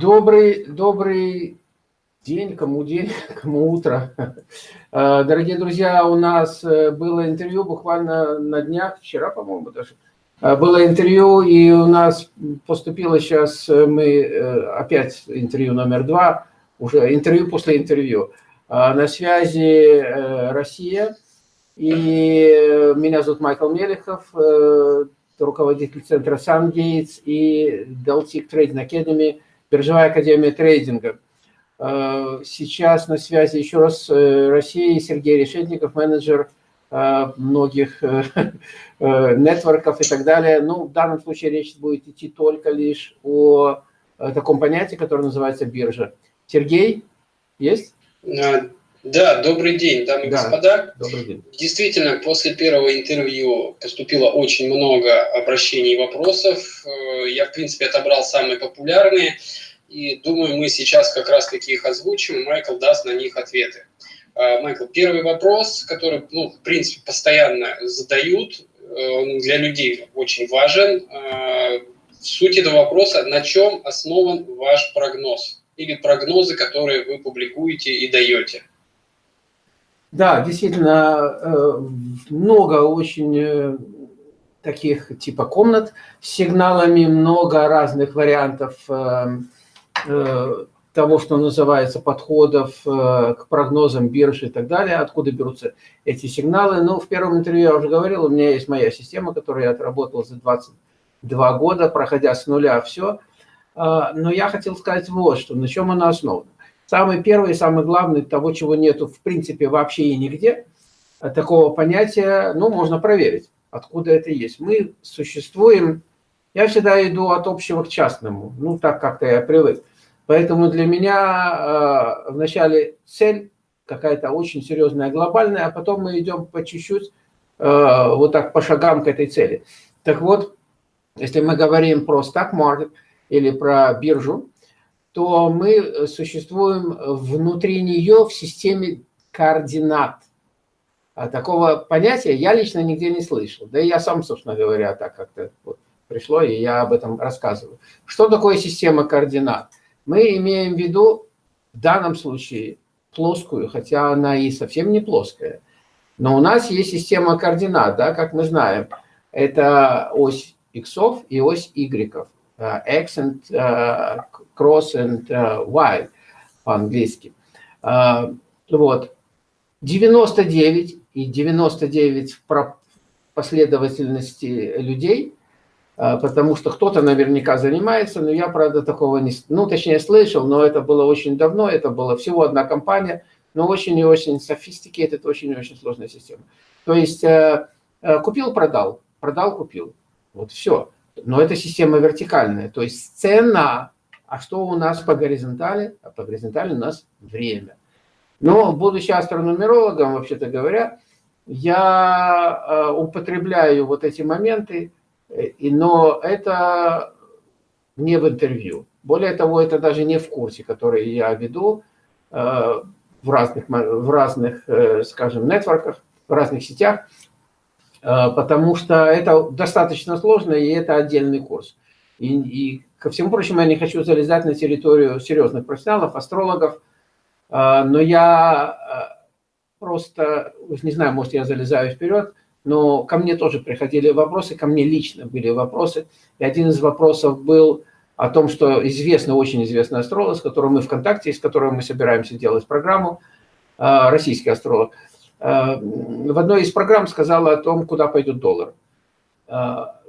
Добрый, добрый день, кому день, кому утро. Э, дорогие друзья, у нас э, было интервью буквально на днях, вчера, по-моему, даже. Э, было интервью, и у нас поступило сейчас, мы опять интервью номер два, уже интервью после интервью. На связи Россия, и меня зовут Майкл Мелехов, руководитель центра SunGates и Deltic Trading Academy, биржевая академия трейдинга. Э, сейчас на связи еще раз э, Россия, Сергей Решетников, менеджер э, многих нетворков и так далее. Ну, в данном случае речь будет идти только лишь о таком понятии, которое называется биржа. Сергей, есть? Да, добрый день, дамы и да, господа. Добрый день. Действительно, после первого интервью поступило очень много обращений и вопросов. Я, в принципе, отобрал самые популярные. И думаю, мы сейчас как раз таки их озвучим, и Майкл даст на них ответы. А, Майкл, первый вопрос, который, ну, в принципе, постоянно задают, э, он для людей очень важен. А, суть этого вопроса, на чем основан ваш прогноз? Или прогнозы, которые вы публикуете и даете? Да, действительно, э, много очень э, таких типа комнат с сигналами, много разных вариантов того, что называется, подходов э, к прогнозам биржи и так далее, откуда берутся эти сигналы. Ну, в первом интервью я уже говорил, у меня есть моя система, которую я отработал за 22 года, проходя с нуля все. А, но я хотел сказать вот что, на чем она основана. Самый первый и самый главный, того, чего нету в принципе вообще и нигде, а такого понятия, ну, можно проверить, откуда это есть. Мы существуем, я всегда иду от общего к частному, ну, так как-то я привык. Поэтому для меня э, вначале цель какая-то очень серьезная, глобальная, а потом мы идем по чуть-чуть, э, вот так по шагам к этой цели. Так вот, если мы говорим про stock market или про биржу, то мы существуем внутри нее в системе координат. А такого понятия я лично нигде не слышал. Да и я сам, собственно говоря, так как-то вот пришло, и я об этом рассказываю. Что такое система координат? Мы имеем в виду в данном случае плоскую, хотя она и совсем не плоская. Но у нас есть система координат, да, как мы знаем. Это ось x и ось y. Э, x and uh, cross and uh, y по-английски. Uh, вот. 99 и 99 в последовательности людей потому что кто-то наверняка занимается, но я, правда, такого не... Ну, точнее, слышал, но это было очень давно, это была всего одна компания, но очень и очень sophisticated, очень и очень сложная система. То есть э, э, купил-продал, продал-купил, вот все. Но это система вертикальная, то есть цена, а что у нас по горизонтали? А по горизонтали у нас время. Но, будучи астрономерологом, вообще-то говоря, я э, употребляю вот эти моменты, но это не в интервью. Более того, это даже не в курсе, который я веду э, в разных, в разных э, скажем, нетворках, в разных сетях, э, потому что это достаточно сложно, и это отдельный курс. И, и ко всему прочему, я не хочу залезать на территорию серьезных профессионалов, астрологов, но я просто, не знаю, может, я залезаю вперед, но ко мне тоже приходили вопросы, ко мне лично были вопросы. И один из вопросов был о том, что известный, очень известный астролог, с которым мы в контакте, с которым мы собираемся делать программу, а, российский астролог, а, в одной из программ сказала о том, куда пойдет доллар. А,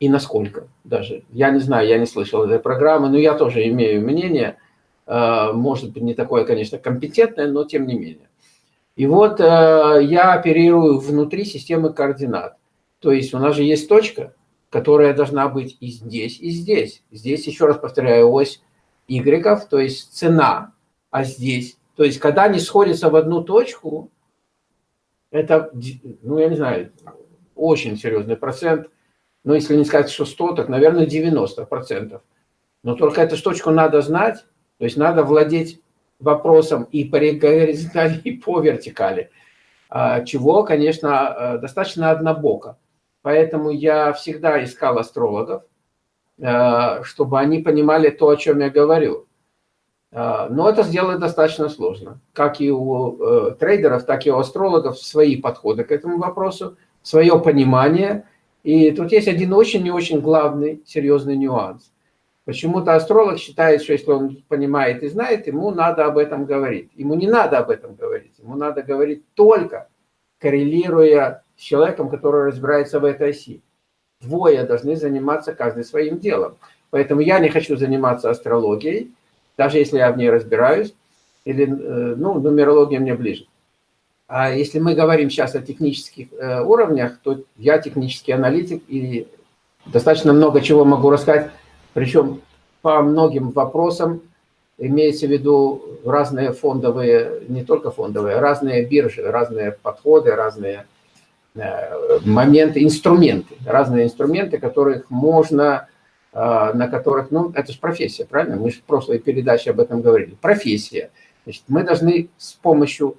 и насколько даже. Я не знаю, я не слышал этой программы, но я тоже имею мнение, может быть, не такое, конечно, компетентное, но тем не менее. И вот э, я оперирую внутри системы координат. То есть у нас же есть точка, которая должна быть и здесь, и здесь. Здесь, еще раз повторяю, ось Y, то есть цена, а здесь. То есть когда они сходятся в одну точку, это, ну я не знаю, очень серьезный процент. Но если не сказать, что 100, так, наверное, 90 процентов. Но только эту точку надо знать, то есть надо владеть вопросам и по горизонтали, и по вертикали, а, чего, конечно, э, достаточно однобоко. Поэтому я всегда искал астрологов, чтобы они понимали то, о чем я говорю. Но это сделать достаточно сложно. Как и у трейдеров, так и у астрологов свои подходы к этому вопросу, свое понимание. И тут есть один очень и очень главный, серьезный нюанс. Почему-то астролог считает, что если он понимает и знает, ему надо об этом говорить. Ему не надо об этом говорить. Ему надо говорить только коррелируя с человеком, который разбирается в этой оси. Двое должны заниматься каждый своим делом. Поэтому я не хочу заниматься астрологией, даже если я в ней разбираюсь, или, э, ну, нумерология мне ближе. А если мы говорим сейчас о технических э, уровнях, то я технический аналитик и достаточно много чего могу рассказать причем по многим вопросам имеется в виду разные фондовые, не только фондовые, разные биржи, разные подходы, разные э, моменты, инструменты, разные инструменты, которых можно, э, на которых, ну, это же профессия, правильно? Мы же в прошлой передаче об этом говорили. Профессия. Значит, мы должны с помощью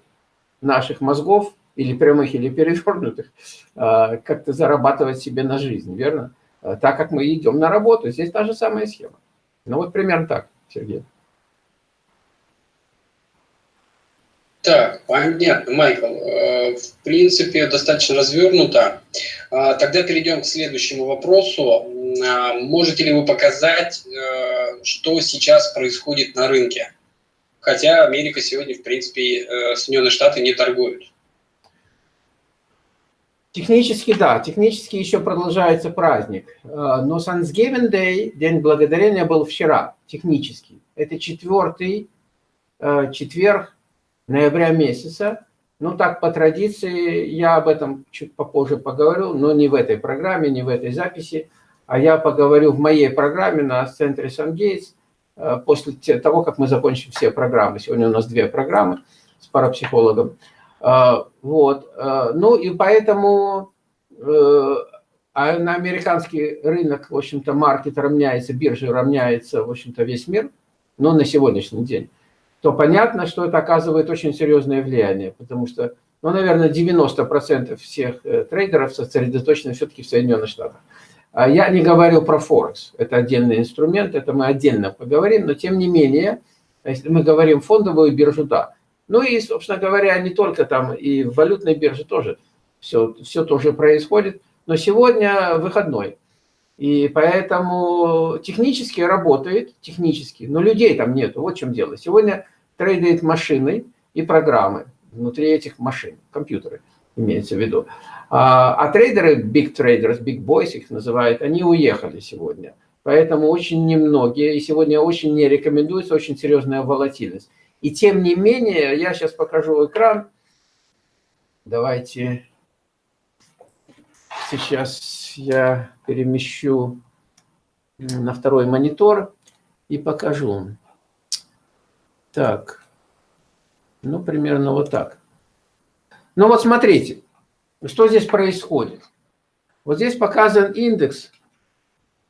наших мозгов, или прямых, или перевернутых, э, как-то зарабатывать себе на жизнь, верно? Э, так как мы идем на работу. Здесь та же самая схема. Ну вот примерно так, Сергей. Так, понятно, Майкл. Э, в принципе, достаточно развернуто. А, тогда перейдем к следующему вопросу. А, можете ли вы показать, э, что сейчас происходит на рынке? Хотя Америка сегодня, в принципе, Соединенные Штаты не торгуют. Технически, да, технически еще продолжается праздник. Э, но Thanksgiving Day, День Благодарения, был вчера, технически. Это четвертый э, четверг ноября месяца. Ну, так, по традиции, я об этом чуть попозже поговорю, но не в этой программе, не в этой записи, а я поговорю в моей программе на центре Сангейтс э, после того, как мы закончим все программы. Сегодня у нас две программы с парапсихологом. А, вот. А, ну и поэтому э, а на американский рынок, в общем-то, маркет равняется, биржа равняется, в общем-то, весь мир, но на сегодняшний день, то понятно, что это оказывает очень серьезное влияние, потому что, ну, наверное, 90% всех э, трейдеров сосредоточены все-таки в Соединенных Штатах. Я не говорю про Форекс, это отдельный инструмент, это мы отдельно поговорим, но тем не менее, если мы говорим фондовую биржу, да, ну и, собственно говоря, не только там, и в валютной бирже тоже все, все тоже происходит. Но сегодня выходной. И поэтому технически работает, технически, но людей там нету. Вот в чем дело. Сегодня трейдают машины и программы внутри этих машин, компьютеры имеется в виду. А, а трейдеры, big traders, big boys их называют, они уехали сегодня. Поэтому очень немногие, и сегодня очень не рекомендуется, очень серьезная волатильность. И тем не менее, я сейчас покажу экран. Давайте сейчас я перемещу на второй монитор и покажу. Так, ну, примерно вот так. Ну, вот смотрите, что здесь происходит. Вот здесь показан индекс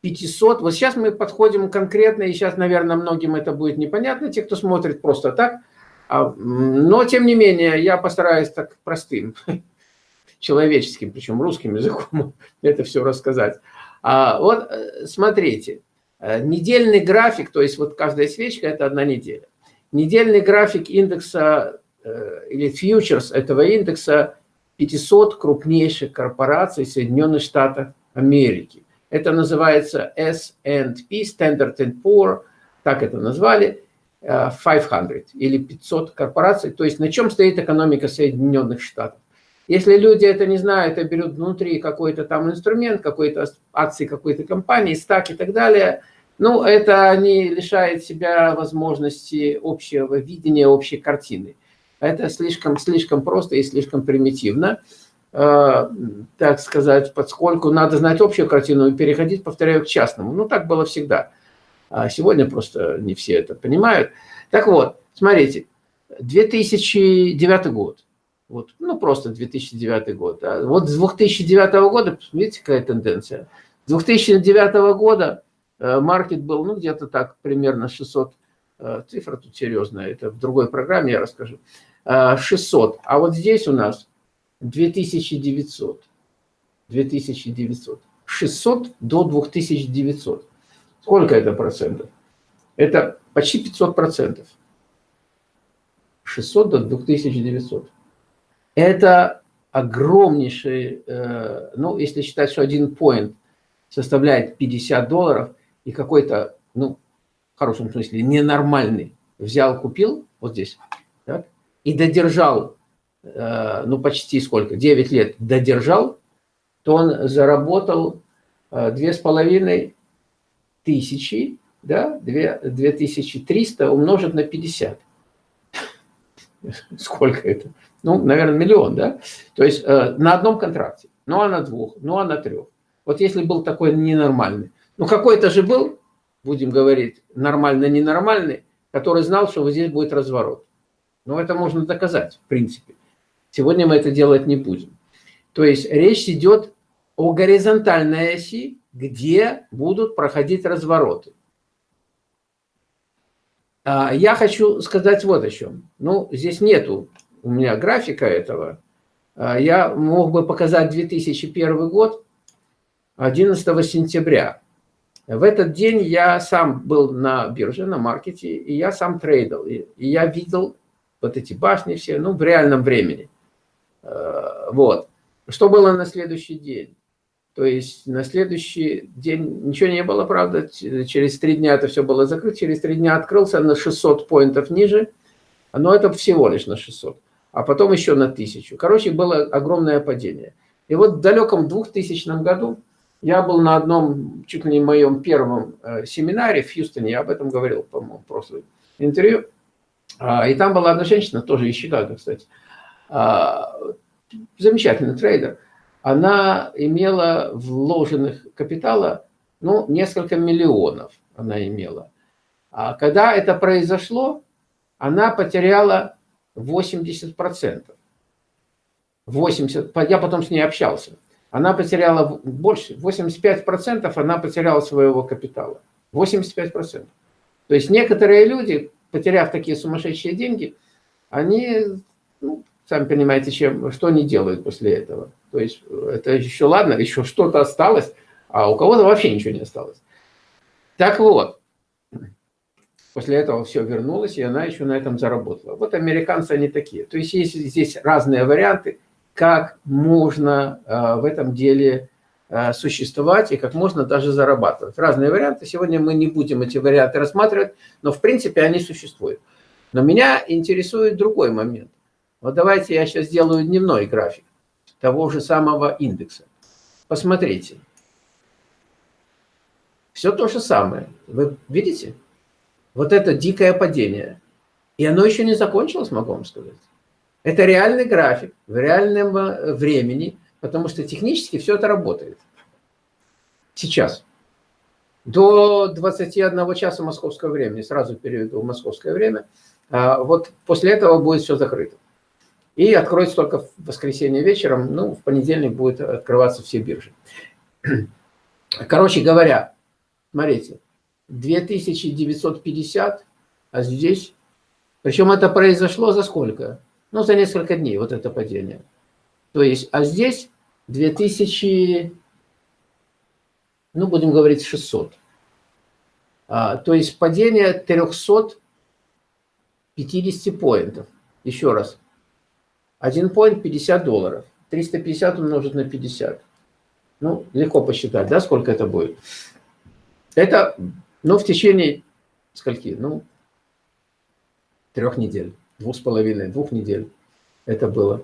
500. Вот сейчас мы подходим конкретно, и сейчас, наверное, многим это будет непонятно, те, кто смотрит просто так. А, но, тем не менее, я постараюсь так простым, человеческим, причем русским языком, это все рассказать. А, вот, э, смотрите, э, недельный график, то есть вот каждая свечка – это одна неделя. Недельный график индекса э, или фьючерс этого индекса 500 крупнейших корпораций Соединенных Штатов Америки. Это называется S&P, Standard Poor, так это назвали, 500 э, или 500 корпораций. То есть на чем стоит экономика Соединенных Штатов. Если люди это не знают, а берут внутри какой-то там инструмент, какой-то акции какой-то компании, стак и так далее, ну, это не лишает себя возможности общего видения, общей картины. Это слишком, слишком просто и слишком примитивно. Э, так сказать, поскольку надо знать общую картину и переходить, повторяю, к частному. Ну, так было всегда. А сегодня просто не все это понимают. Так вот, смотрите, 2009 год. Вот, ну, просто 2009 год. А вот с 2009 года, видите, какая тенденция. С 2009 года э, маркет был, ну, где-то так, примерно 600, э, цифра тут серьезная, это в другой программе я расскажу, 600. А вот здесь у нас 2900. 2900. 600 до 2900. Сколько это процентов? Это почти 500 процентов. 600 до 2900. Это огромнейший, э, ну, если считать, что один point составляет 50 долларов, и какой-то, ну, в хорошем смысле, ненормальный взял, купил, вот здесь, так, и додержал, ну, почти сколько, 9 лет додержал, то он заработал э, две с половиной тысячи, да, 2300 умножить на 50. Сколько это? Ну, наверное, миллион, да? То есть э, на одном контракте, ну, а на двух, ну, а на трех. Вот если был такой ненормальный. Ну, какой-то же был, будем говорить, нормально-ненормальный, который знал, что вот здесь будет разворот. Но это можно доказать, в принципе. Сегодня мы это делать не будем. То есть речь идет о горизонтальной оси, где будут проходить развороты. А, я хочу сказать вот о чем. Ну, здесь нету у меня графика этого. А, я мог бы показать 2001 год, 11 сентября. В этот день я сам был на бирже, на маркете, и я сам трейдил. И я видел вот эти башни все, ну, в реальном времени. А, вот. Что было на следующий день? То есть на следующий день ничего не было, правда, через три дня это все было закрыто, через три дня открылся на 600 поинтов ниже, но это всего лишь на 600, а потом еще на 1000. Короче, было огромное падение. И вот в далеком 2000 году я был на одном, чуть ли не моем первом э, семинаре в Хьюстоне, я об этом говорил, по-моему, в прошлом интервью, а, и там была одна женщина, тоже из Чикаго, кстати, замечательный трейдер, она имела вложенных капитала, ну, несколько миллионов она имела. А когда это произошло, она потеряла 80%. 80, я потом с ней общался. Она потеряла больше, 85% она потеряла своего капитала. 85%. То есть некоторые люди, потеряв такие сумасшедшие деньги, они сами понимаете, чем, что они делают после этого. То есть это еще ладно, еще что-то осталось, а у кого-то вообще ничего не осталось. Так вот, после этого все вернулось, и она еще на этом заработала. Вот американцы они такие. То есть есть здесь разные варианты, как можно э, в этом деле э, существовать и как можно даже зарабатывать. Разные варианты. Сегодня мы не будем эти варианты рассматривать, но в принципе они существуют. Но меня интересует другой момент. Вот давайте я сейчас сделаю дневной график того же самого индекса. Посмотрите. Все то же самое. Вы видите? Вот это дикое падение. И оно еще не закончилось, могу вам сказать. Это реальный график в реальном э, времени, потому что технически все это работает. Сейчас. До 21 часа московского времени, сразу переведу в московское время, а вот после этого будет все закрыто. И откроется только в воскресенье вечером, ну, в понедельник будет открываться все биржи. Короче говоря, смотрите, 2950, а здесь... Причем это произошло за сколько? Ну, за несколько дней, вот это падение. То есть, а здесь 2000, ну, будем говорить, 600. А, то есть падение 350 поинтов. Еще раз, один поинт 50 долларов. 350 умножить на 50. Ну, легко посчитать, да, сколько это будет. Это, ну, в течение скольки? Ну, трех недель, двух с половиной, двух недель это было.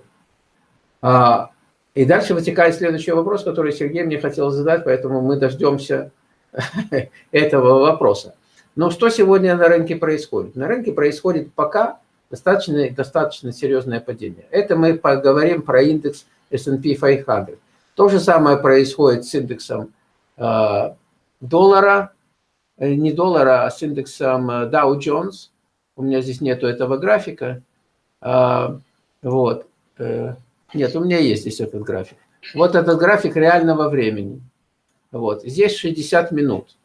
А, и дальше вытекает следующий вопрос, который Сергей мне хотел задать, поэтому мы дождемся этого вопроса. Но что сегодня на рынке происходит? На рынке происходит пока достаточно, достаточно серьезное падение. Это мы поговорим про индекс S&P 500. То же самое происходит с индексом э, доллара, э, не доллара, а с индексом э, Dow Jones. У меня здесь нету этого графика. Э, вот. Э, нет, у меня есть здесь этот график. Вот этот график реального времени. Вот. Здесь 60 минут.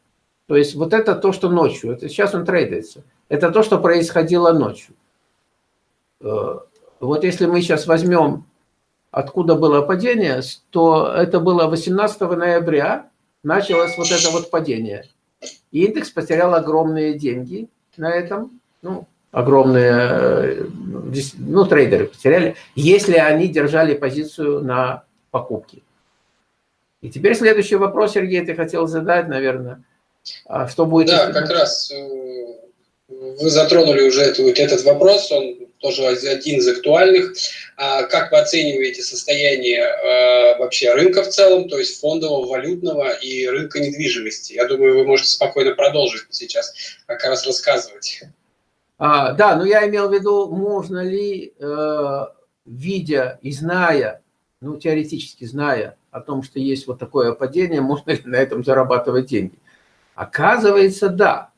То есть вот это то, что ночью. Это сейчас он трейдается. Это то, что происходило ночью. Э, вот если мы сейчас возьмем, откуда было падение, то это было 18 ноября, началось вот это вот падение. И индекс потерял огромные деньги на этом, ну, огромные, э, ну, трейдеры потеряли, если они держали позицию на покупки. И теперь следующий вопрос, Сергей, ты хотел задать, наверное, а что будет... Да, как раз э, вы затронули уже этот вопрос, он тоже один из актуальных. А как вы оцениваете состояние э, вообще рынка в целом, то есть фондового, валютного и рынка недвижимости? Я думаю, вы можете спокойно продолжить сейчас как раз рассказывать. А, да, но я имел в виду, можно ли, э, видя и зная, ну, теоретически зная о том, что есть вот такое падение, можно ли на этом зарабатывать деньги? Оказывается, да.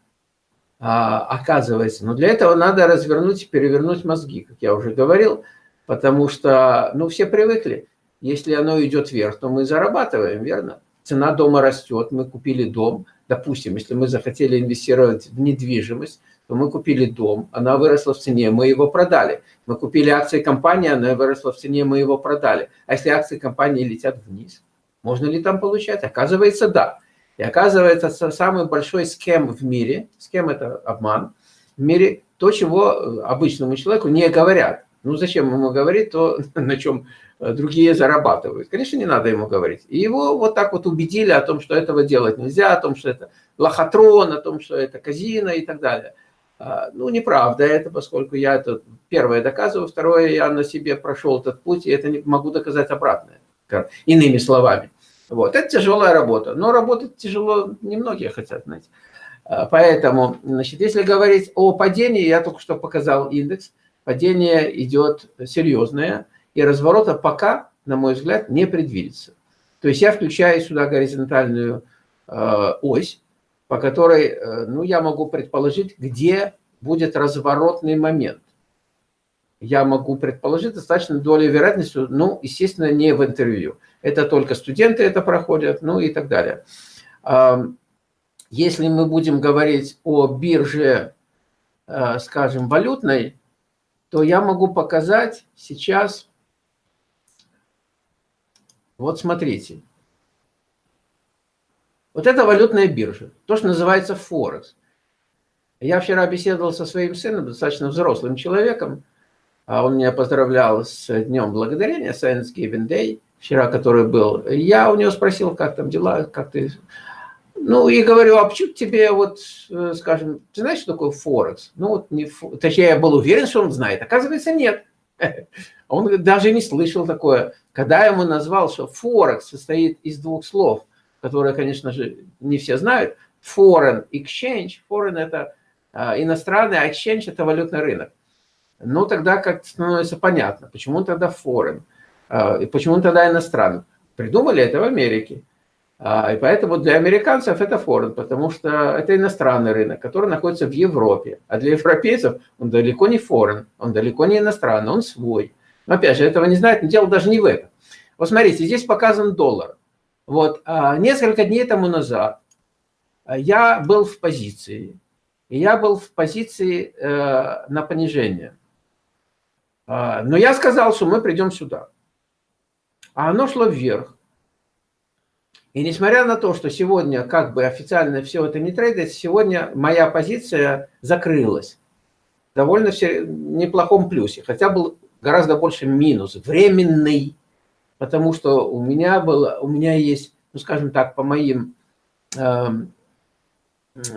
А, оказывается. Но для этого надо развернуть и перевернуть мозги, как я уже говорил, потому что, ну, все привыкли. Если оно идет вверх, то мы зарабатываем, верно? Цена дома растет, мы купили дом. Допустим, если мы захотели инвестировать в недвижимость, то мы купили дом, она выросла в цене, мы его продали. Мы купили акции компании, она выросла в цене, мы его продали. А если акции компании летят вниз, можно ли там получать? Оказывается, да. И оказывается, самый большой схем в мире, схем это обман, в мире то, чего э, обычному человеку не говорят. Ну, зачем ему говорить то, на чем э, другие зарабатывают? Конечно, не надо ему говорить. И его вот так вот убедили о том, что этого делать нельзя, о том, что это лохотрон, о том, что это казино и так далее. А, ну, неправда это, поскольку я это первое доказываю, второе, я на себе прошел этот путь, и это не могу доказать обратное, иными словами. Вот. Это тяжелая работа, но работать тяжело немногие хотят, знаете. А, поэтому, значит, если говорить о падении, я только что показал индекс, падение идет серьезное, и разворота пока, на мой взгляд, не предвидится. То есть я включаю сюда горизонтальную э, ось, по которой, э, ну, я могу предположить, где будет разворотный момент. Я могу предположить достаточно долей вероятностью, ну, естественно, не в интервью это только студенты это проходят, ну и так далее. Если мы будем говорить о бирже, э, скажем, валютной, то я могу показать сейчас, вот смотрите, вот это валютная биржа, то, что называется Форекс. Я вчера беседовал со своим сыном, достаточно взрослым человеком, он меня поздравлял с Днем Благодарения, Thanksgiving Day, вчера, который был, я у него спросил, как там дела, как ты... Ну, и говорю, а почему тебе вот, э, скажем, ты знаешь, что такое Форекс? Ну, вот, не, точнее, я был уверен, что он знает. Оказывается, нет. Он даже не слышал такое. Когда я ему назвал, что Форекс состоит из двух слов, которые, конечно же, не все знают. Foreign exchange. Foreign – это а, иностранный, а exchange – это валютный рынок. Ну, тогда как становится понятно, почему тогда foreign. А, и почему тогда иностранным? Придумали это в Америке. А, и поэтому для американцев это форен, потому что это иностранный рынок, который находится в Европе. А для европейцев он далеко не форен, он далеко не иностранный, он свой. Но опять же, этого не знают, но дело даже не в этом. Вот смотрите, здесь показан доллар. Вот а, несколько дней тому назад я был в позиции, и я был в позиции э, на понижение. Но я сказал, что мы придем сюда а оно шло вверх. И несмотря на то, что сегодня как бы официально все это не трейдится, сегодня моя позиция закрылась. Довольно все неплохом плюсе, хотя был гораздо больше минус, временный, потому что у меня было, у меня есть, ну скажем так, по моим, э,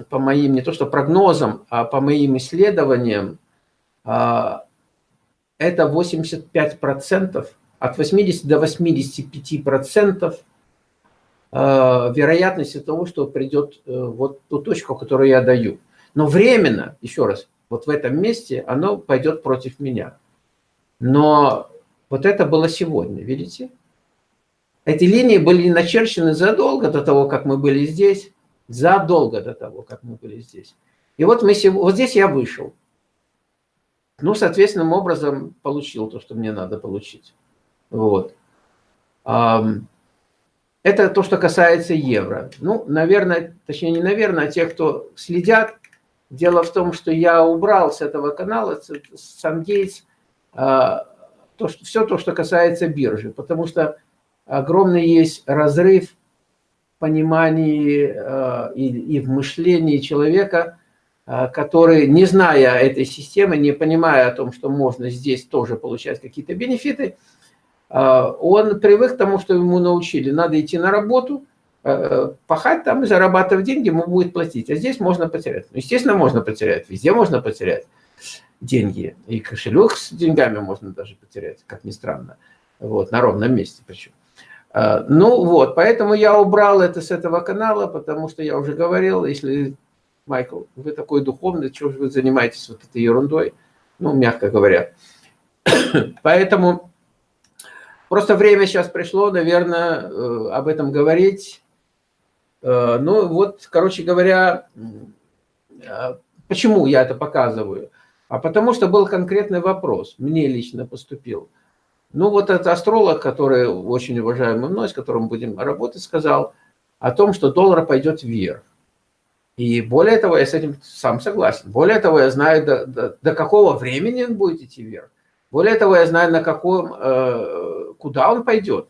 по моим не то что прогнозам, а по моим исследованиям, э, это 85 процентов от 80 до 85 процентов э, вероятности того, что придет э, вот ту точку, которую я даю. Но временно, еще раз, вот в этом месте оно пойдет против меня. Но вот это было сегодня, видите? Эти линии были начерчены задолго до того, как мы были здесь, задолго до того, как мы были здесь. И вот, мы, вот здесь я вышел. Ну, соответственным образом получил то, что мне надо получить. Вот. Это то, что касается евро. Ну, наверное, точнее не наверное, а те, кто следят, дело в том, что я убрал с этого канала, с а, то, что, все то, что касается биржи, потому что огромный есть разрыв понимании э, и, и в мышлении человека, э, который, не зная этой системы, не понимая о том, что можно здесь тоже получать какие-то бенефиты, э, он привык к тому, что ему научили. Надо идти на работу, пахать там и зарабатывать деньги, ему будет платить. А здесь можно потерять. Ну, естественно, можно потерять. Везде можно потерять деньги. И кошелек с деньгами можно даже потерять, как ни странно. Вот, на ровном месте причем. Ну вот, поэтому я убрал это с этого канала, потому что я уже говорил, если, Майкл, вы такой духовный, чего же вы занимаетесь вот этой ерундой, ну, мягко говоря. Поэтому просто время сейчас пришло, наверное, э, об этом говорить. Э, ну вот, короче говоря, а, почему я это показываю? А потому что был конкретный вопрос, мне лично поступил – ну, вот этот астролог, который очень уважаемый мной, с которым будем работать, сказал о том, что доллар пойдет вверх. И более того, я с этим сам согласен. Более того, я знаю, до, до, до какого времени он будет идти вверх. Более того, я знаю, на каком, э, куда он пойдет.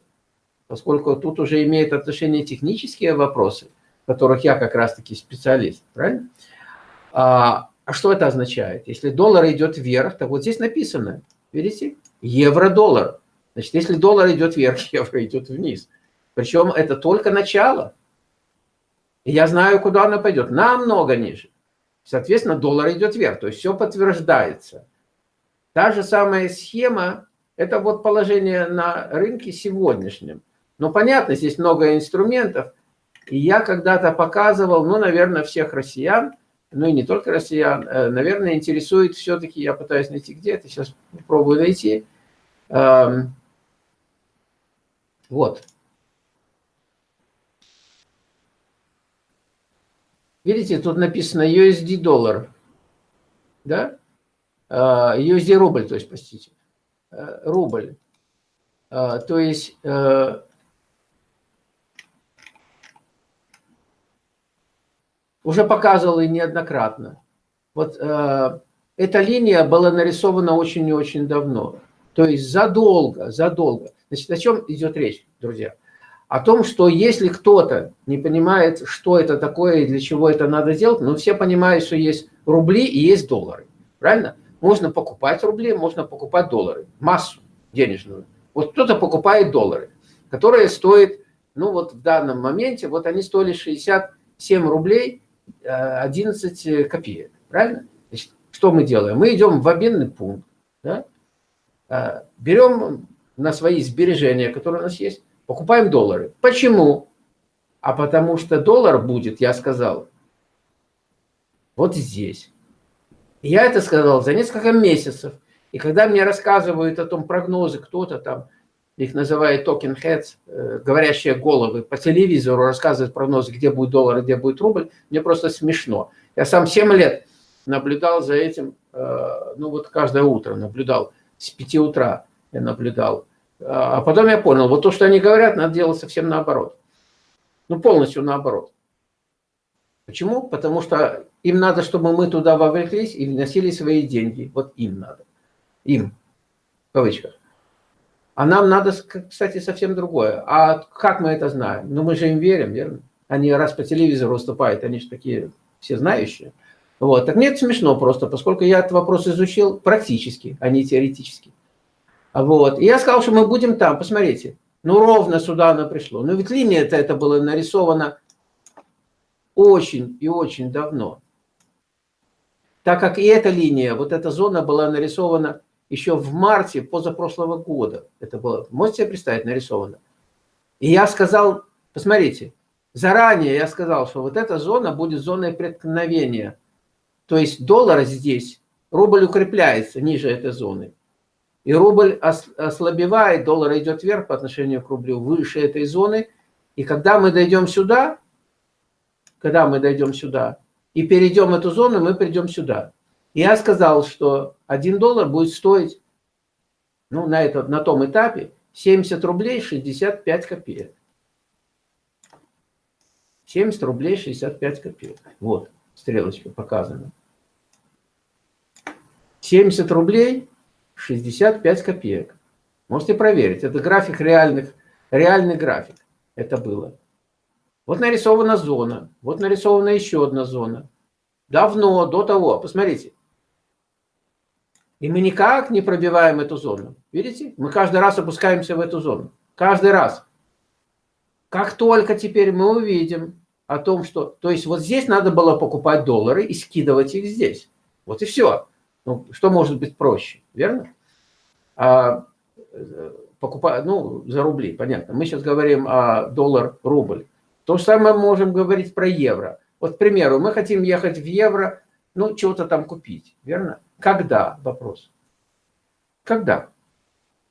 Поскольку тут уже имеют отношение технические вопросы, в которых я как раз-таки специалист. Правильно? А, а что это означает? Если доллар идет вверх, то вот здесь написано, видите, евро-доллар. Значит, если доллар идет вверх, евро идет вниз. Причем это только начало. Я знаю, куда оно пойдет. Намного ниже. Соответственно, доллар идет вверх. То есть все подтверждается. Та же самая схема, это вот положение на рынке сегодняшнем. Но понятно, здесь много инструментов. И я когда-то показывал, ну, наверное, всех россиян, ну и не только россиян, э, наверное, интересует все-таки, я пытаюсь найти где это, сейчас попробую найти, Эм, вот. Видите, тут написано USD доллар, да? Э, USD рубль, то есть, простите, uh, рубль. Uh, то есть, уже показывал и неоднократно. Вот эта линия была нарисована очень и очень давно. То есть задолго, задолго. Значит, о чем идет речь, друзья? О том, что если кто-то не понимает, что это такое и для чего это надо делать, ну, все понимают, что есть рубли и есть доллары. Правильно? Можно покупать рубли, можно покупать доллары. Массу денежную. Вот кто-то покупает доллары, которые стоят, ну вот в данном моменте, вот они стоили 67 рублей 11 э, копеек. Правильно? Значит, что мы делаем? Мы идем в обменный пункт, да? А, берем на свои сбережения, которые у нас есть, покупаем доллары. Почему? А потому что доллар будет, я сказал, вот здесь. я это сказал за несколько месяцев. И когда мне рассказывают о том прогнозы, кто-то там, их называют token heads, э, говорящие головы, по телевизору рассказывают прогнозы, где будет доллар, где будет рубль, мне просто смешно. Я сам 7 лет наблюдал за этим, э, ну вот каждое утро наблюдал с 5 утра я наблюдал. А потом я понял, вот то, что они говорят, надо делать совсем наоборот. Ну, полностью наоборот. Почему? Потому что им надо, чтобы мы туда вовлеклись и вносили свои деньги. Вот им надо. Им. В кавычках. А нам надо, кстати, совсем другое. А как мы это знаем? Ну, мы же им верим, верно? Они раз по телевизору выступают, они же такие все знающие. Вот. Так нет, смешно просто, поскольку я этот вопрос изучил практически, а не теоретически. Вот. И я сказал, что мы будем там, посмотрите. Ну, ровно сюда оно пришло. Но ведь линия -то это было нарисовано очень и очень давно. Так как и эта линия, вот эта зона была нарисована еще в марте позапрошлого года. Это было, можете себе представить, нарисовано. И я сказал, посмотрите, заранее я сказал, что вот эта зона будет зоной преткновения то есть доллар здесь, рубль укрепляется ниже этой зоны. И рубль ослабевает, доллар идет вверх по отношению к рублю, выше этой зоны. И когда мы дойдем сюда, когда мы дойдем сюда и перейдем эту зону, мы придем сюда. я сказал, что 1 доллар будет стоить ну, на, этот, на том этапе 70 рублей 65 копеек. 70 рублей 65 копеек. Вот, стрелочка показана. 70 рублей 65 копеек. Можете проверить. Это график реальных, реальный график. Это было. Вот нарисована зона, вот нарисована еще одна зона. Давно, до того, посмотрите. И мы никак не пробиваем эту зону. Видите? Мы каждый раз опускаемся в эту зону. Каждый раз. Как только теперь мы увидим о том, что... То есть вот здесь надо было покупать доллары и скидывать их здесь. Вот и все. Ну, что может быть проще, верно? А, покупать, ну, за рубли, понятно. Мы сейчас говорим о доллар-рубль. То же самое можем говорить про евро. Вот, к примеру, мы хотим ехать в евро, ну, чего-то там купить, верно? Когда? Вопрос. Когда?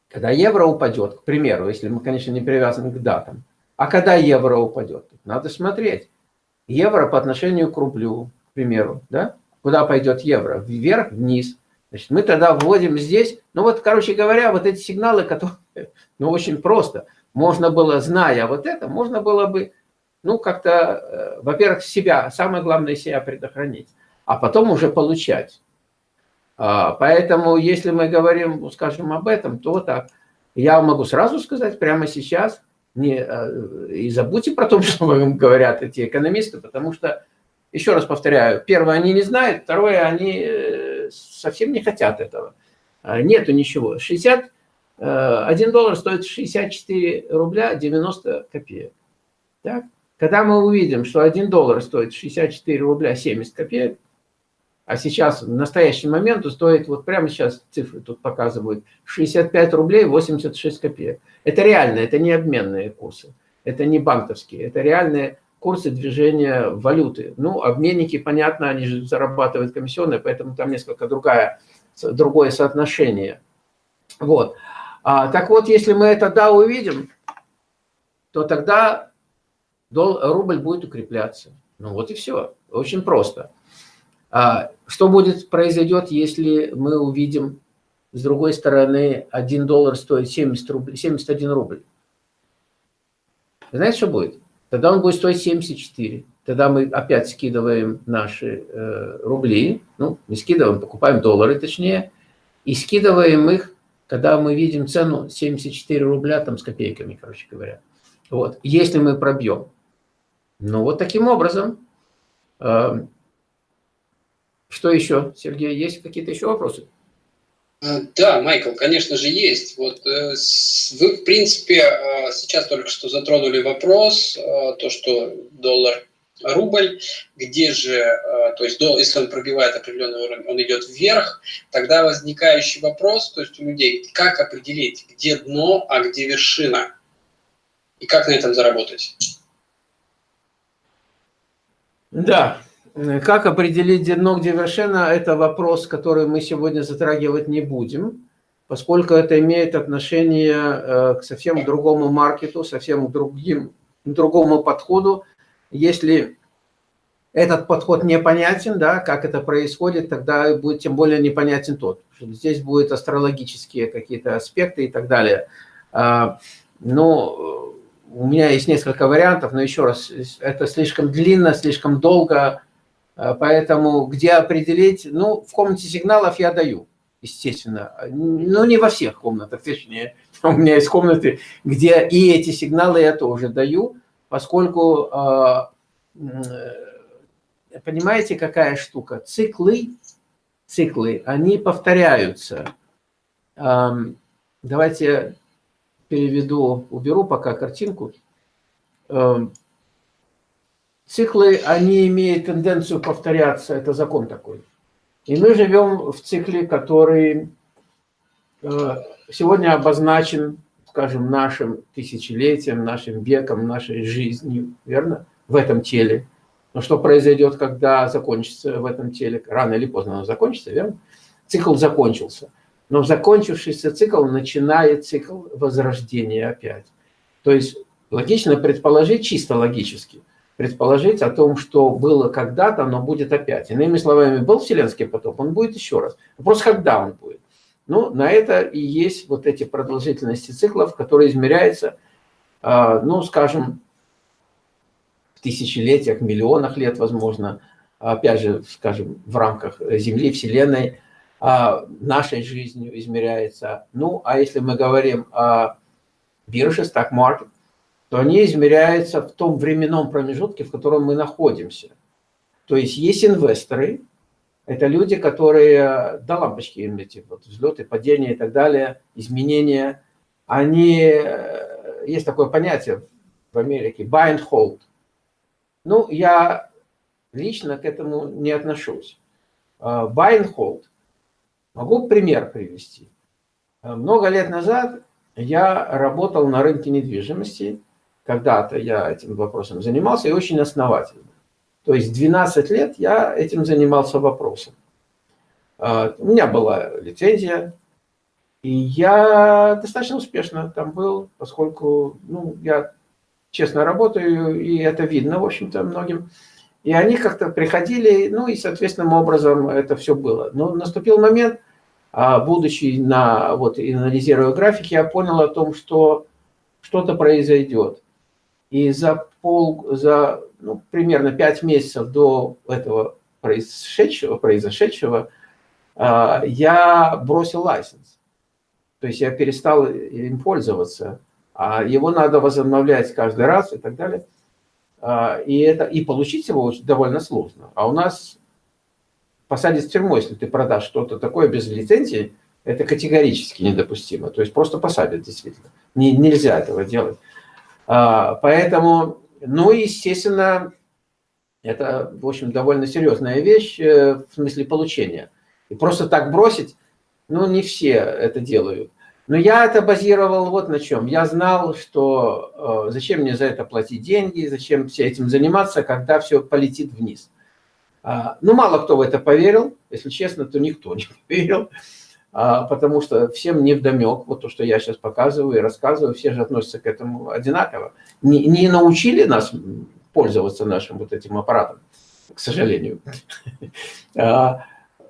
Когда евро упадет, к примеру, если мы, конечно, не привязаны к датам. А когда евро упадет? Надо смотреть. Евро по отношению к рублю, к примеру, да? Куда пойдет евро? Вверх, вниз. Значит, мы тогда вводим здесь, ну вот, короче говоря, вот эти сигналы, которые, ну, очень просто. Можно было, зная вот это, можно было бы, ну, как-то, э, во-первых, себя, самое главное, себя предохранить, а потом уже получать. А, поэтому, если мы говорим, скажем, об этом, то так. Я могу сразу сказать прямо сейчас, не, э, и забудьте про то, что вам говорят эти экономисты, потому что, еще раз повторяю, первое, они не знают, второе, они э, совсем не хотят этого. А, нету ничего. 60, 1 э, доллар стоит 64 рубля 90 копеек. Так? Когда мы увидим, что 1 доллар стоит 64 рубля 70 копеек, а сейчас, в настоящий момент, стоит, вот прямо сейчас цифры тут показывают, 65 рублей 86 копеек. Это реально, это не обменные курсы, это не банковские, это реальные курсы движения валюты. Ну, обменники, понятно, они же зарабатывают комиссионные, поэтому там несколько другая, другое соотношение. Вот. А, так вот, если мы это да увидим, то тогда рубль будет укрепляться. Ну вот и все. Очень просто. А что будет, произойдет, если мы увидим, с другой стороны, 1 доллар стоит 70 рубль, 71 рубль? Знаете, что будет? Тогда он будет стоить 74. Тогда мы опять скидываем наши э, рубли, ну, не скидываем, покупаем доллары точнее, и скидываем их, когда мы видим цену 74 рубля там с копейками, короче говоря. Вот, если мы пробьем. Ну, вот таким образом э, что еще, Сергей, есть какие-то еще вопросы? А, да, Майкл, конечно же, есть. Вот э, вы, в принципе, а, сейчас только что затронули вопрос, то, что доллар рубль, где же, то есть если он пробивает определенный уровень, он идет вверх, тогда возникающий вопрос, то есть у людей, как определить, где дно, а где вершина, и как на этом заработать? Да, как определить дно, где вершина, это вопрос, который мы сегодня затрагивать не будем, поскольку это имеет отношение э, к совсем другому маркету, совсем другим, другому подходу. Если этот подход непонятен, да, как это происходит, тогда будет тем более непонятен тот. Здесь будут астрологические какие-то аспекты и так далее. А, но у меня есть несколько вариантов, но еще раз, это слишком длинно, слишком долго, Э, поэтому где определить, ну, в комнате сигналов я даю, естественно. Но не во всех комнатах, точнее. У меня есть комнаты, где и эти сигналы я тоже даю, поскольку, э, э, понимаете, какая штука? Циклы, циклы, они повторяются. Эм, давайте переведу, уберу пока картинку. Циклы, они имеют тенденцию повторяться, это закон такой. И мы живем в цикле, который э, сегодня обозначен, скажем, нашим тысячелетием, нашим веком, нашей жизнью, верно? В этом теле. Но что произойдет, когда закончится в этом теле? Рано или поздно оно закончится, верно? Цикл закончился. Но закончившийся цикл начинает цикл возрождения опять. То есть логично предположить, чисто логически – предположить о том, что было когда-то, но будет опять. Иными словами, был вселенский потоп, он будет еще раз. Вопрос, когда он будет. Ну, на это и есть вот эти продолжительности циклов, которые измеряются, а, ну, скажем, в тысячелетиях, миллионах лет, возможно, опять же, скажем, в рамках Земли, Вселенной, а, нашей жизнью измеряется. Ну, а если мы говорим о бирже, stock market, то они измеряются в том временном промежутке, в котором мы находимся. То есть есть инвесторы, это люди, которые, да, лампочки им эти вот взлеты, падения и так далее, изменения, они, э, есть такое понятие в Америке, buy and hold. Ну, я лично к этому не отношусь. Uh, buy and hold. Могу пример привести. Uh, много лет назад я работал на рынке недвижимости. Когда-то я этим вопросом занимался и очень основательно. То есть 12 лет я этим занимался вопросом. Uh, у меня была лицензия, и я достаточно успешно там был, поскольку ну, я честно работаю, и это видно, в общем-то, многим. И они как-то приходили, ну и соответственным образом это все было. Но наступил момент, а, будучи на, вот, анализируя графики, я понял о том, что что-то произойдет. И за пол, за ну, примерно 5 месяцев до этого произошедшего, произошедшего а, я бросил лайсенс. То есть я перестал им пользоваться а его надо возобновлять каждый раз и так далее. А, и, это, и получить его довольно сложно. А у нас посадить в тюрьму, если ты продашь что-то такое без лицензии, это категорически недопустимо. То есть просто посадят действительно. Не, нельзя этого делать. А, поэтому, ну, естественно, это, в общем, довольно серьезная вещь э, в смысле получения. И просто так бросить, ну, не все это делают. Но я это базировал вот на чем. Я знал, что э, зачем мне за это платить деньги, зачем все этим заниматься, когда все полетит вниз. А, ну, мало кто в это поверил, если честно, то никто не поверил, потому что всем не вдомек, вот то, что я сейчас показываю и рассказываю, все же относятся к этому одинаково. Не, не научили нас пользоваться нашим вот этим аппаратом, к сожалению. А,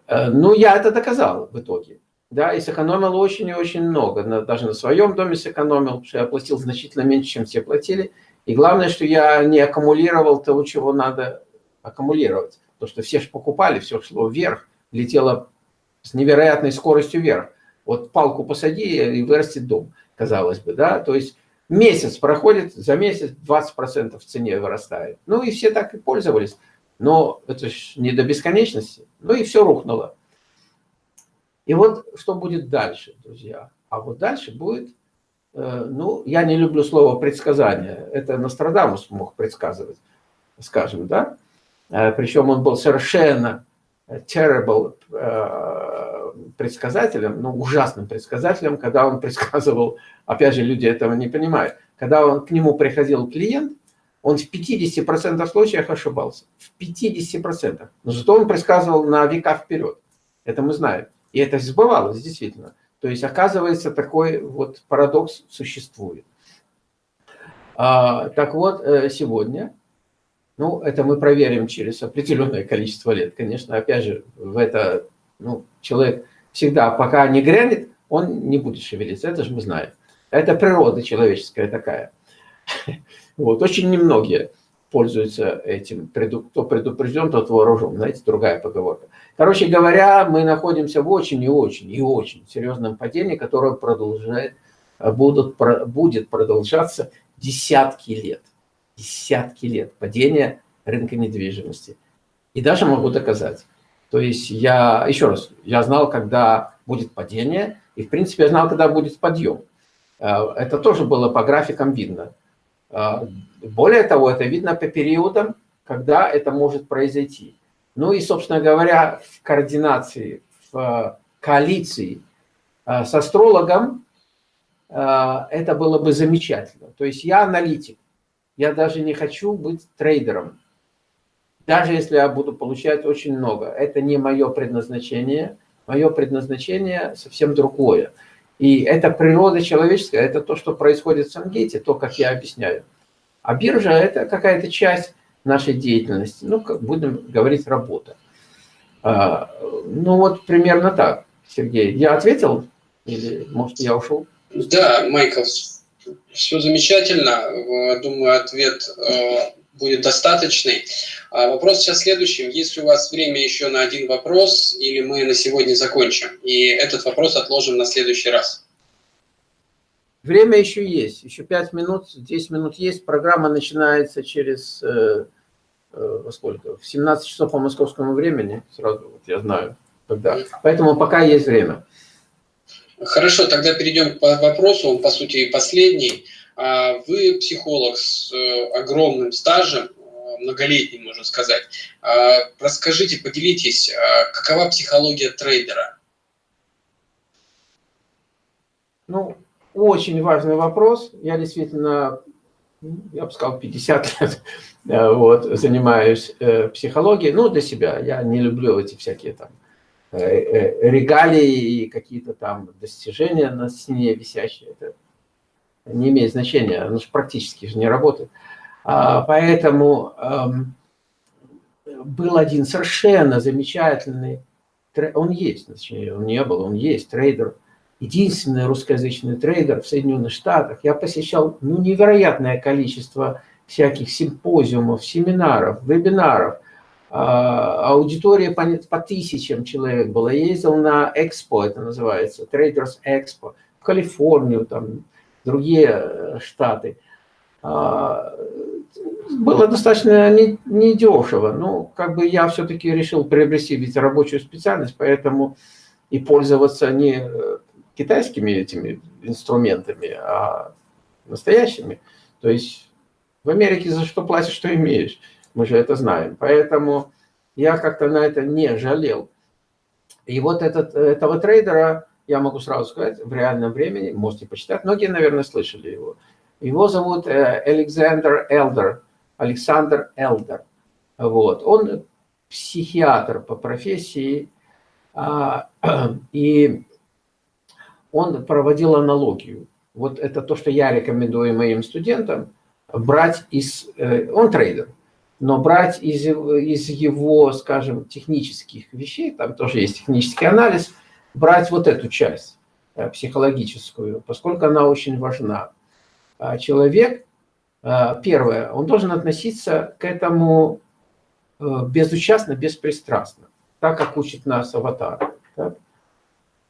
э, ну, я это доказал в итоге да, и сэкономил очень и очень много. Даже на своем доме сэкономил, потому что я платил значительно меньше, чем все платили. И главное, что я не аккумулировал того, чего надо аккумулировать. То, что все же покупали, все шло вверх, летело с невероятной скоростью вверх. Вот палку посади и вырастет дом, казалось бы, да. То есть месяц проходит, за месяц 20% в цене вырастает. Ну и все так и пользовались. Но это же не до бесконечности. Ну и все рухнуло. И вот что будет дальше, друзья. А вот дальше будет, э, ну, я не люблю слово предсказание. Это Нострадамус мог предсказывать, скажем, да. Э, Причем он был совершенно terrible э, предсказателем, ну, ужасным предсказателем, когда он предсказывал, опять же, люди этого не понимают, когда он, к нему приходил клиент, он в 50% случаях ошибался. В 50%. Но зато он предсказывал на века вперед. Это мы знаем. И это сбывалось действительно. То есть, оказывается, такой вот парадокс существует. А, так вот, э, сегодня, ну, это мы проверим через определенное количество лет. Конечно, опять же, в это, ну, человек всегда, пока не грянет, он не будет шевелиться, это же мы знаем. Это природа человеческая такая. Вот, очень немногие пользуются этим. Кто предупрежден, тот вооружен. Знаете, другая поговорка. Короче говоря, мы находимся в очень и очень и очень серьезном падении, которое продолжает, будут, будет продолжаться десятки лет. Десятки лет падения рынка недвижимости. И даже могу доказать. То есть я, еще раз, я знал, когда будет падение, и в принципе я знал, когда будет подъем. А, это тоже было по графикам видно. А, более того, это видно по периодам, когда это может произойти. Ну и, собственно говоря, в координации, в э, коалиции э, с астрологом э, это было бы замечательно. То есть я аналитик, я даже не хочу быть трейдером. Даже если я буду получать очень много. Это не мое предназначение. Мое предназначение совсем другое. И это природа человеческая, это то, что происходит в Сангейте, то, как я объясняю. А биржа – это какая-то часть нашей деятельности, ну, как будем говорить, работа. А, ну, вот примерно так, Сергей. Я ответил или, может, я ушел? Да, Майкл, все замечательно. Думаю, ответ э, будет достаточный. А вопрос сейчас следующий. Есть ли у вас время еще на один вопрос, или мы на сегодня закончим? И этот вопрос отложим на следующий раз. Время еще есть, еще 5 минут, 10 минут есть. Программа начинается через, э, э, сколько, в 17 часов по московскому времени, сразу вот я знаю, когда. Поэтому пока есть время. Хорошо, тогда перейдем к вопросу, он, по сути, последний. А вы психолог с э, огромным стажем, э, многолетним, можно сказать. А расскажите, поделитесь, а какова психология трейдера? Ну, очень важный вопрос. Я действительно, я бы сказал, 50 лет э, вот, занимаюсь психологией. Ну, для себя. Я не люблю эти всякие там регалии и какие-то там достижения на стене висящие. Это не имеет значения, оно же практически же не работает. А, поэтому эм, был один совершенно замечательный, он есть, точнее, он не был, он есть трейдер, единственный русскоязычный трейдер в Соединенных Штатах. Я посещал ну, невероятное количество всяких симпозиумов, семинаров, вебинаров – аудитория по, по тысячам человек была. Я ездил на Экспо, это называется, Traders Expo, в Калифорнию, там, другие э, штаты. А, было достаточно недешево. Ну, как бы я все-таки решил приобрести ведь рабочую специальность, поэтому и пользоваться не э, китайскими этими инструментами, а настоящими. То есть в Америке за что платишь, что имеешь. Мы же это знаем. Поэтому я как-то на это не жалел. И вот этот, этого трейдера, я могу сразу сказать, в реальном времени, можете почитать, многие, наверное, слышали его. Его зовут э, Александр Элдер, Александр Элдер. Вот. Он психиатр по профессии, а, и он проводил аналогию. Вот это то, что я рекомендую моим студентам, брать из... Э, он трейдер, но брать из, из его, скажем, технических вещей, там тоже есть технический анализ, брать вот эту часть э, психологическую, поскольку она очень важна. А человек, э, первое, он должен относиться к этому э, безучастно, беспристрастно, так как учит нас аватар. Так?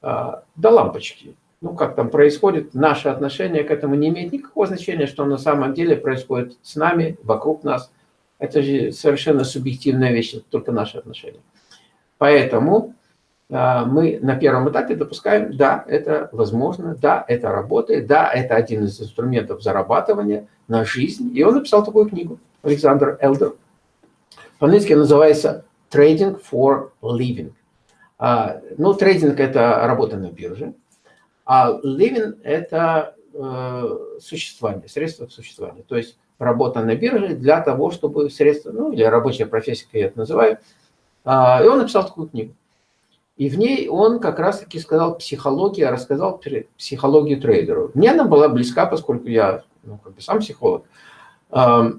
А, до лампочки. Ну, как там происходит, наше отношение к этому не имеет никакого значения, что на самом деле происходит с нами, вокруг нас – это же совершенно субъективная вещь, это только наши отношения. Поэтому а, мы на первом этапе допускаем, да, это возможно, да, это работает, да, это один из инструментов зарабатывания на жизнь. И он написал такую книгу, Александр Элдер. По-английски называется «Trading for Living». А, ну, трейдинг – это работа на бирже, а living – это э, существование, средство к существованию. То есть работа на бирже для того, чтобы средства, ну, или рабочая профессия, как я это называю. А, и он написал такую книгу. И в ней он как раз-таки сказал психология, рассказал психологию трейдеру. Мне она была близка, поскольку я ну, как бы сам психолог. То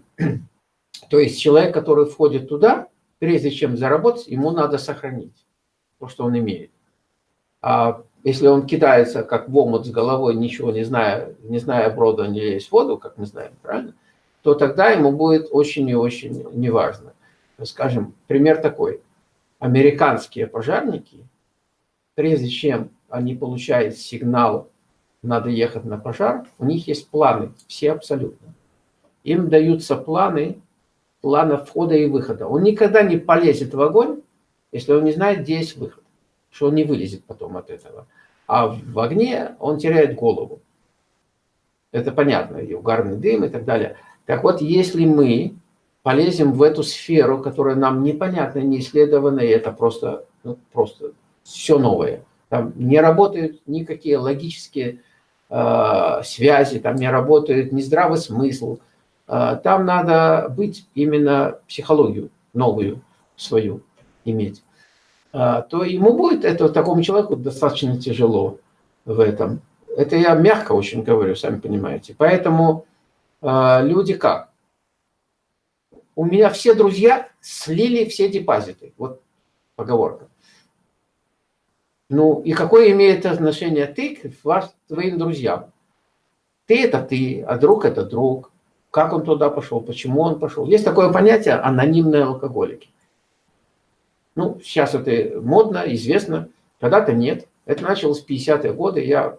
есть человек, который входит туда, прежде чем заработать, ему надо сохранить то, что он имеет. А если он кидается как в омут с головой, ничего не зная, не зная брода, не есть воду, как мы знаем, правильно? То тогда ему будет очень и очень неважно. Скажем, пример такой. Американские пожарники, прежде чем они получают сигнал, надо ехать на пожар, у них есть планы, все абсолютно. Им даются планы, планы входа и выхода. Он никогда не полезет в огонь, если он не знает, где есть выход, что он не вылезет потом от этого. А в огне он теряет голову. Это понятно, и угарный дым и так далее. Так вот, если мы полезем в эту сферу, которая нам непонятна, не исследована, и это просто, ну, просто все новое. Там не работают никакие логические э, связи, там не работает ни здравый смысл. Э, там надо быть именно психологию новую свою иметь. Э, то ему будет, это такому человеку достаточно тяжело в этом. Это я мягко очень говорю, сами понимаете. Поэтому люди как? У меня все друзья слили все депозиты. Вот поговорка. Ну, и какое имеет отношение ты к вас, твоим друзьям? Ты – это ты, а друг – это друг. Как он туда пошел, почему он пошел. Есть такое понятие анонимные алкоголики. Ну, сейчас это модно, известно, когда-то нет. Это началось в 50-е годы. Я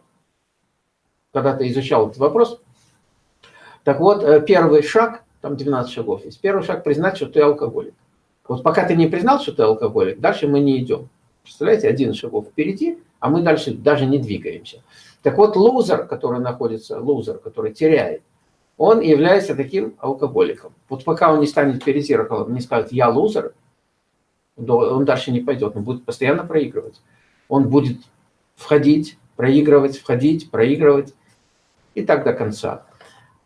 когда-то изучал этот вопрос. Так вот, э, первый шаг, там 12 шагов есть, первый шаг признать, что ты алкоголик. Вот пока ты не признал, что ты алкоголик, дальше мы не идем. Представляете, один шагов впереди, а мы дальше даже не двигаемся. Так вот, лузер, который находится, лузер, который теряет, он является таким алкоголиком. Вот пока он не станет перед зеркалом, не скажет «я лузер», он дальше не пойдет, он будет постоянно проигрывать. Он будет входить, проигрывать, входить, проигрывать и так до конца.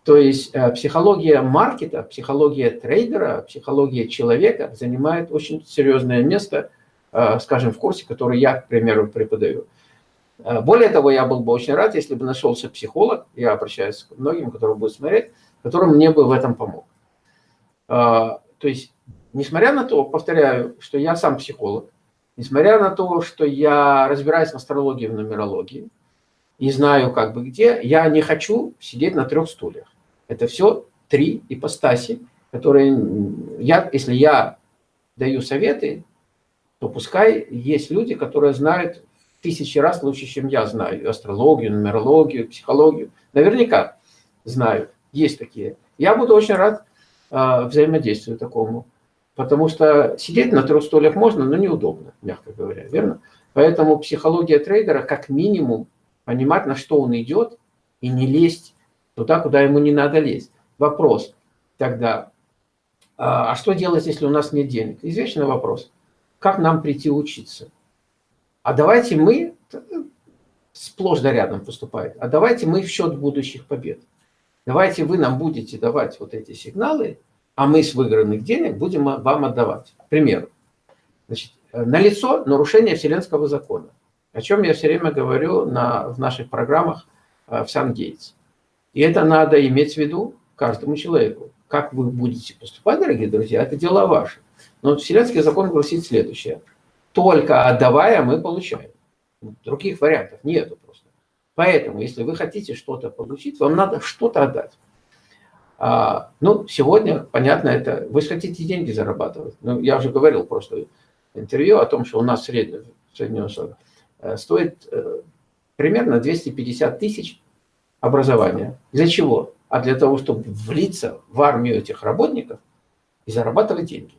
То есть э, психология маркета, психология трейдера, психология человека занимает очень серьезное место, э, скажем, в курсе, который я, к примеру, преподаю. Э, более того, я был бы очень рад, если бы нашелся психолог, я обращаюсь к многим, которые будут смотреть, который мне бы в этом помог. То есть, несмотря на то, повторяю, что я сам психолог, несмотря на то, что я разбираюсь в астрологии, в нумерологии, и знаю как бы где, я не хочу сидеть на трех стульях. Это все три ипостаси, которые, я, если я даю советы, то пускай есть люди, которые знают тысячи раз лучше, чем я знаю астрологию, нумерологию, психологию. Наверняка знают, есть такие. Я буду очень рад э, взаимодействию такому, потому что сидеть на трех стульях можно, но неудобно, мягко говоря, верно? Поэтому психология трейдера как минимум понимать, на что он идет, и не лезть туда, куда ему не надо лезть. Вопрос тогда, а, а что делать, если у нас нет денег? Извечный вопрос. Как нам прийти учиться? А давайте мы, сплошь да рядом поступает, а давайте мы в счет будущих побед. Давайте вы нам будете давать вот эти сигналы, а мы с выигранных денег будем вам отдавать. К примеру, значит, налицо нарушение вселенского закона, о чем я все время говорю на, в наших программах э, в Сан-Гейтс. И это надо иметь в виду каждому человеку. Как вы будете поступать, дорогие друзья, это дело ваше. Но Вселенский закон гласит следующее. Только отдавая, мы получаем. Других вариантов нету просто. Поэтому, если вы хотите что-то получить, вам надо что-то отдать. А, ну, сегодня, понятно, это вы хотите деньги зарабатывать. Ну, я уже говорил просто интервью о том, что у нас в Штатах э, стоит э, примерно 250 тысяч образования. Для чего? А для того, чтобы влиться в армию этих работников и зарабатывать деньги.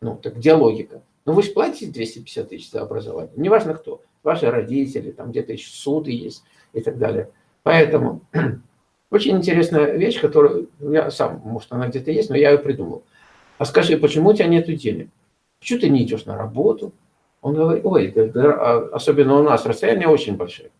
Ну, так где логика? Ну, вы же платите 250 тысяч за образование. Неважно кто. Ваши родители, там где-то еще суды есть и так далее. Поэтому очень интересная вещь, которую я сам, может, она где-то есть, но я ее придумал. А скажи, почему у тебя нет денег? Почему ты не идешь на работу? Он говорит, ой, а особенно у нас расстояние очень большое.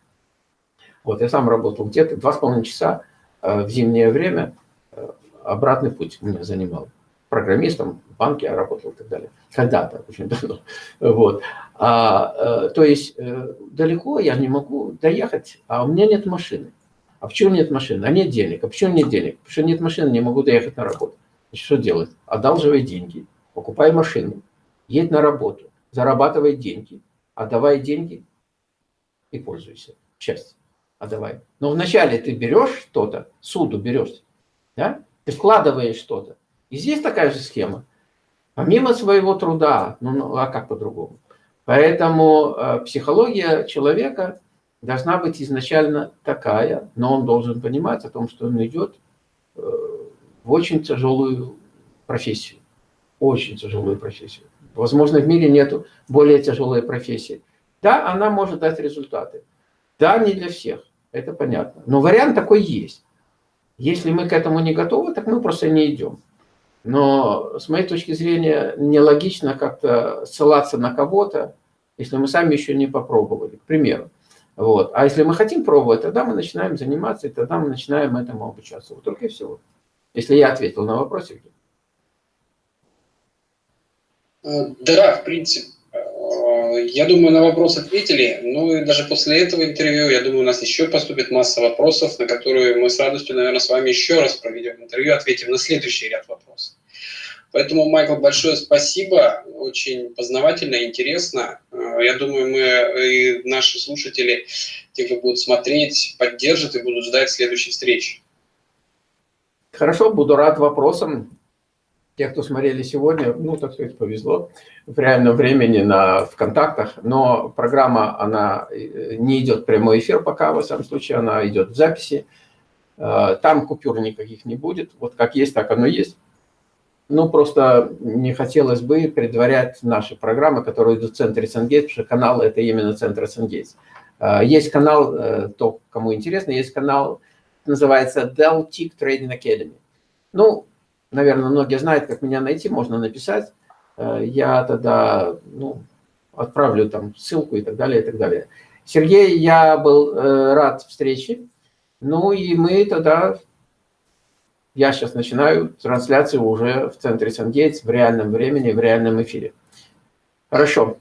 Вот, я сам работал где-то два с половиной часа э, в зимнее время, э, обратный путь меня занимал. Программистом в банке я работал и так далее. Когда-то, очень давно. Вот. А, э, то есть далеко я не могу доехать, а у меня нет машины. А почему нет машины? А нет денег. А почему нет денег? Потому что нет машины, не могу доехать на работу. Значит, что делать? Одалживай деньги, покупай машину, едь на работу, зарабатывай деньги, отдавай деньги и пользуйся. Счастье отдавай. Но вначале ты берешь что-то, суду берешь, да? ты вкладываешь что-то. И здесь такая же схема. Помимо своего труда, ну, ну а как по-другому? Поэтому э, психология человека должна быть изначально такая, но он должен понимать о том, что он идет э, в очень тяжелую профессию. Очень тяжелую профессию. Возможно, в мире нет более тяжелой профессии. Да, она может дать результаты. Да, не для всех, это понятно. Но вариант такой есть. Если мы к этому не готовы, так мы просто не идем. Но с моей точки зрения нелогично как-то ссылаться на кого-то, если мы сами еще не попробовали, к примеру. Вот. А если мы хотим пробовать, тогда мы начинаем заниматься, и тогда мы начинаем этому обучаться. Вот только и всего. Если я ответил на вопрос, Евгений. Да, в принципе, я думаю, на вопрос ответили. Ну и даже после этого интервью, я думаю, у нас еще поступит масса вопросов, на которые мы с радостью, наверное, с вами еще раз проведем интервью, ответим на следующий ряд вопросов. Поэтому, Майкл, большое спасибо. Очень познавательно, интересно. Я думаю, мы и наши слушатели, те, кто будут смотреть, поддержат и будут ждать следующей встречи. Хорошо, буду рад вопросам. Те, кто смотрели сегодня, ну, так сказать, повезло в реальном времени на ВКонтактах, но программа, она э, не идет прямой эфир пока, во всяком случае, она идет в записи. Э, там купюр никаких не будет, вот как есть, так оно есть. Ну, просто не хотелось бы предварять наши программы, которые идут в центре Сангейтс, потому что канал – это именно центр Сангейтс. Э, есть канал, то, кому интересно, есть канал, называется Dell Tick Trading Academy. Ну, наверное, многие знают, как меня найти, можно написать. Э, я тогда ну, отправлю там ссылку и так далее, и так далее. Сергей, я был э, рад встрече. Ну и мы тогда, я сейчас начинаю трансляцию уже в центре Сангейтс в реальном времени, в реальном эфире. Хорошо.